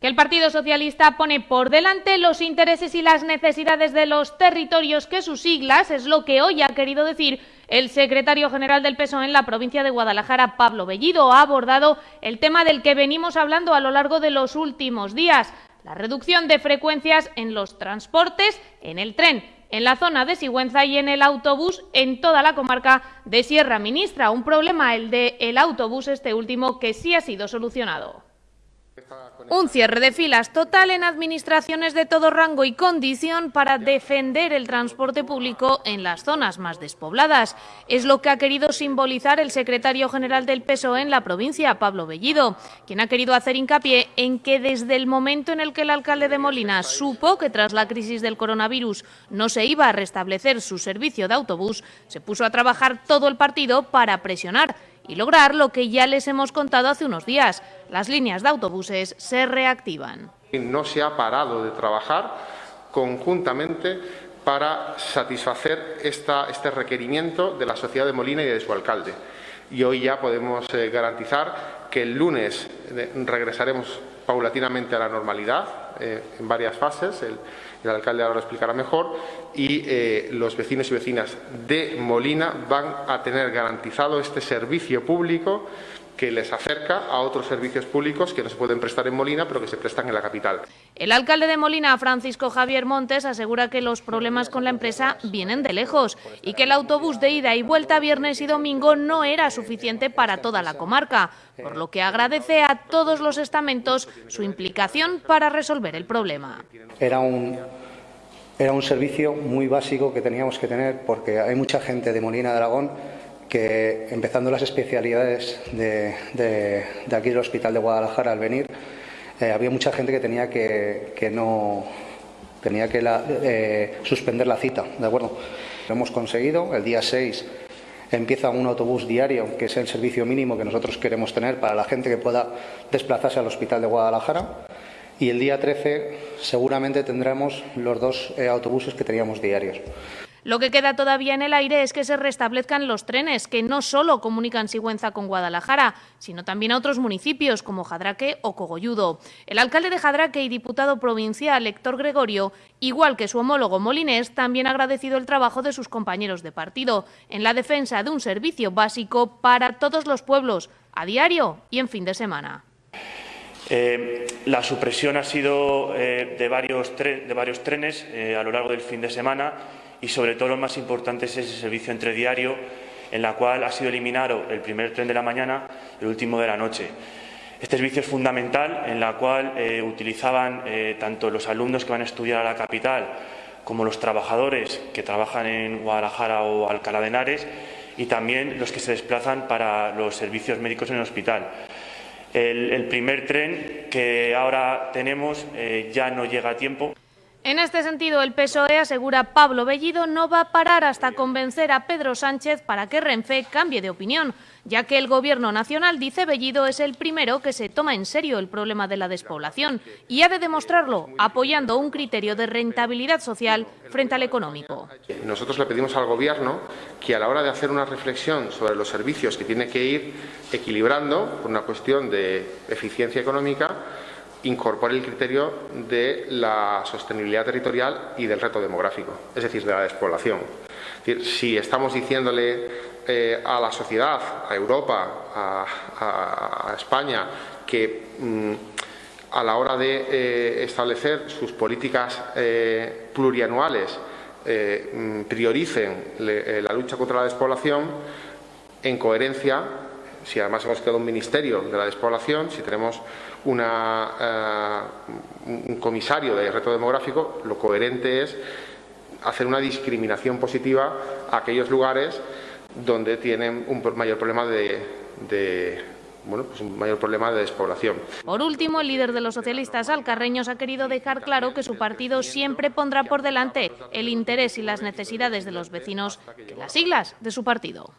que el Partido Socialista pone por delante los intereses y las necesidades de los territorios que sus siglas es lo que hoy ha querido decir el secretario general del PSOE en la provincia de Guadalajara, Pablo Bellido, ha abordado el tema del que venimos hablando a lo largo de los últimos días, la reducción de frecuencias en los transportes, en el tren, en la zona de Sigüenza y en el autobús en toda la comarca de Sierra Ministra. Un problema, el del el autobús, este último, que sí ha sido solucionado. Un cierre de filas total en administraciones de todo rango y condición para defender el transporte público en las zonas más despobladas. Es lo que ha querido simbolizar el secretario general del PSOE en la provincia, Pablo Bellido, quien ha querido hacer hincapié en que desde el momento en el que el alcalde de Molina supo que tras la crisis del coronavirus no se iba a restablecer su servicio de autobús, se puso a trabajar todo el partido para presionar y lograr lo que ya les hemos contado hace unos días. Las líneas de autobuses se reactivan. No se ha parado de trabajar conjuntamente para satisfacer este requerimiento de la sociedad de Molina y de su alcalde. Y hoy ya podemos eh, garantizar que el lunes eh, regresaremos paulatinamente a la normalidad eh, en varias fases. El, alcalde ahora lo explicará mejor. Y eh, los vecinos y vecinas de Molina van a tener garantizado este servicio público que les acerca a otros servicios públicos que no se pueden prestar en Molina, pero que se prestan en la capital. El alcalde de Molina, Francisco Javier Montes, asegura que los problemas con la empresa vienen de lejos y que el autobús de ida y vuelta viernes y domingo no era suficiente para toda la comarca, por lo que agradece a todos los estamentos su implicación para resolver el problema. Era un, era un servicio muy básico que teníamos que tener porque hay mucha gente de Molina de Aragón que empezando las especialidades de, de, aquí del Hospital de Guadalajara al venir, eh, había mucha gente que tenía que, que no tenía que la, eh, suspender la cita, ¿de acuerdo? Lo hemos conseguido, el día 6 empieza un autobús diario, que es el servicio mínimo que nosotros queremos tener para la gente que pueda desplazarse al Hospital de Guadalajara. Y el día 13 seguramente tendremos los dos eh, autobuses que teníamos diarios. Lo que queda todavía en el aire es que se restablezcan los trenes, que no solo comunican Sigüenza con Guadalajara, sino también a otros municipios como Jadraque o Cogolludo. El alcalde de Jadraque y diputado provincial Héctor Gregorio, igual que su homólogo molinés, también ha agradecido el trabajo de sus compañeros de partido en la defensa de un servicio básico para todos los pueblos, a diario y en fin de semana. Eh, la supresión ha sido eh, de, varios trenes eh, a lo largo del fin de semana y sobre todo lo más importante es ese servicio entre diario en la cual ha sido eliminado el primer tren de la mañana y el último de la noche. Este servicio es fundamental en la cual eh, utilizaban eh, tanto los alumnos que van a estudiar a la capital como los trabajadores que trabajan en Guadalajara o Alcalá de Henares y también los que se desplazan para los servicios médicos en el hospital. El, el primer tren que ahora tenemos eh, ya no llega a tiempo. En este sentido, el PSOE asegura Pablo Bellido no va a parar hasta convencer a Pedro Sánchez para que Renfe cambie de opinión, ya que el Gobierno nacional, dice Bellido, es el primero que se toma en serio el problema de la despoblación y ha de demostrarlo apoyando un criterio de rentabilidad social frente al económico. Nosotros le pedimos al Gobierno que a la hora de hacer una reflexión sobre los servicios que tiene que ir equilibrando por una cuestión de eficiencia económica, incorpore el criterio de la sostenibilidad territorial y del reto demográfico, es decir, de la despoblación. Si estamos diciéndole eh, a la sociedad, a Europa, a, España, que mmm, a la hora de eh, establecer sus políticas eh, plurianuales eh, prioricen la lucha contra la despoblación, en coherencia si además hemos creado un ministerio de la despoblación, si tenemos una, uh, un comisario de reto demográfico, lo coherente es hacer una discriminación positiva a aquellos lugares donde tienen un mayor problema de, de bueno, pues un mayor problema de despoblación. Por último, el líder de los socialistas alcarreños ha querido dejar claro que su partido siempre pondrá por delante el interés y las necesidades de los vecinos que las siglas de su partido.